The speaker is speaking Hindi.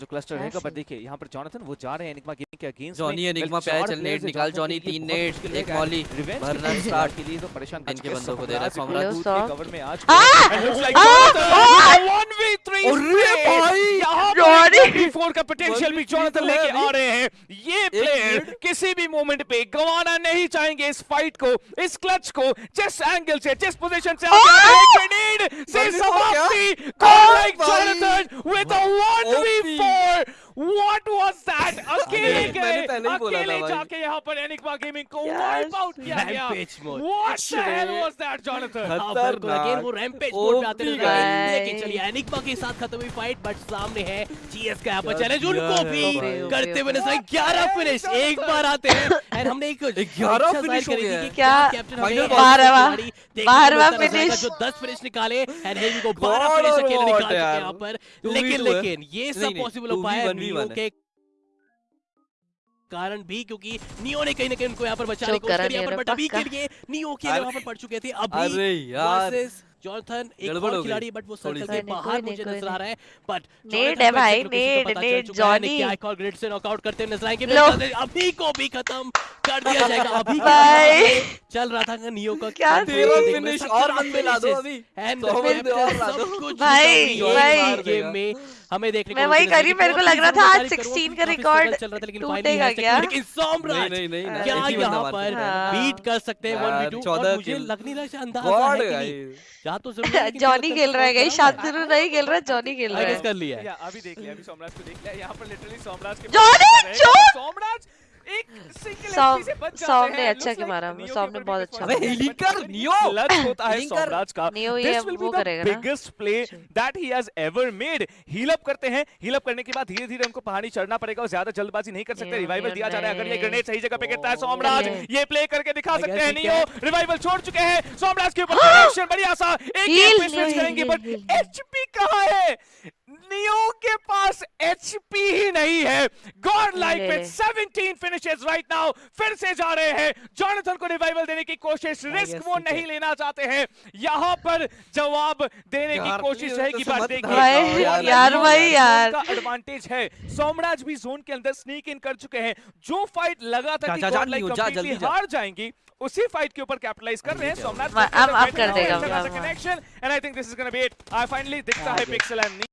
जो क्लस्टर रहेगा पर देखिए यहाँ पर जॉनथन वो जा रहे हैं एनिग्मा गेमिंग के अगेंस्ट जॉनी एनिग्मा पे चल नेट निकाल जॉनी तीन नेट एक मॉली भरना स्टार्ट के लिए तो परेशान इनके बंदों को दे रहा है सम्राट के कवर में आज Ah! And looks like Ah! Jonathan, 1v3 अरे भाई! यहाँ जॉनी! पर 4 का पोटेंशियल भी 1v3 जॉनथन लेके आ रहे हैं। ये प्लेयर किसी भी मोमेंट पे गंवाना नहीं चाहेंगे इस फाइट को इस क्लच को जिस एंगल से जिस पोजीशन से आगे ग्रेनेड से भाई, वो समाप्ति। कॉल लाइक भाई! Jonathan with a 1v4 what was that अकेले गए ही था अकेले जाके यहाँ पर एनिग्मा गेमिंग को वाइप आउट किया गया। What the hell was that Jonathan again वो रैम्पेज मोड पे आते नज़र आ रहे। भाई। लेकिन चलिए एनिग्मा के साथ खत्म हुई फाइट बट सामने है जीएस का यहाँ पर चैलेंज उनको भी करते हुए नज़र आए। 11 फिनिश एक बार आते हैं। एंड हमने एक 11 finish हो गया क्या? बारहवां- बारहवां जो 10 फिनिश निकाले एंड हेवी को 12 फिनिश अकेले निकाल हैं। यहाँ पर। लेकिन लेकिन ये सब पॉसिबल हो। पाया 2v1v1 वन है। के कारण भी क्योंकि नियो ने कहीं ना कहीं उनको यहाँ पर बचाने की कोशिश करा करी यहाँ पर बट अभी के लिए नियो के वहाँ पर पड़ चुके थे अभी अरे यार जॉनथन एक और खिलाड़ी बट वो सर्कल सी। से बाहर मुझे नज़र आ रहा है बट नेड है भाई, नेड, नेड, जॉनी। क्या आइकॉन ग्रिड से नॉकआउट करते हुए नज़र आएँगे अभी को भी खत्म कर दिया जाएगा अभी के भाई। चल रहा था नियो का क्या तेरह थी? फिनिश और बंदे ला दो अभी एंड और ला दो। भाई, भाई। गेम में हमें देखने को मैं वही करी, नज़र मेरे को लग रहा था आज 16 का रिकॉर्ड चल रहा था, लेकिन टूटेगा क्या? लेकिन सोमराज नहीं नहीं क्या ही बंदा यहाँ पर सकता है। बीट कर सकते हैं 1v2 और मुझे लग नहीं रहा है अंदाज़ा है कि नहीं। यहाँ तो ज़रूर जॉनी खेल रहा है गाइस शांतनु नहीं खेल रहा जॉनी खेल रहा है कर लिया अभी देख लिया अभी सोमराज को देख लिया यहाँ पर लिटरली सोमराज के जॉनी, है। सोमराज एक सिंगल एचपी से बच जाते सॉम ने अच्छा मारा, सॉम ने बहुत अच्छा विश्वास अबे है। हीलिंग कर, But नियो! होता है का। ना। biggest play that he has ever made. Heal करते हैं। Heal up करने के बाद धीरे धीरे उनको पहाड़ी चढ़ना पड़ेगा और ज़्यादा जल्दबाजी नहीं कर सकते। रिवाइवल दिया जा रहा है। अगर ये। ग्रेनेड सही जगह पे गिरता है सोमराज ये प्ले करके दिखा सकते हैं नियो रिवाइवल छोड़ चुके हैं। सोमराज के ऊपर कनेक्शन बढ़िया सा। एक पे स्विच करेंगे बट. एचपी कहाँ है? नियो के पास एचपी ही नहीं है। गॉड लाइक विद ले। 17 फिनिशेस राइट नाउ फिर से जा रहे हैं। जॉनथन को रिवाइवल देने की कोशिश रिस्क वो नहीं लेना चाहते हैं। यहाँ पर जवाब देने की कोशिश ये रहेगी तो बट मत देखिए। यार, भाई यार। का एडवांटेज है। सोमराज भी जोन के अंदर स्नीक इन कर चुके हैं। जो फाइट लगा था जा, कि गॉड लाइक नियो, जा, जा। हार जाएँगी उसी फाइट के ऊपर कैपिटलाइज कर रहे हैं। सोमनाथ अब- अब कर देगा, connection and I think this is gonna be it I finally दिखता है पिक्सल एंड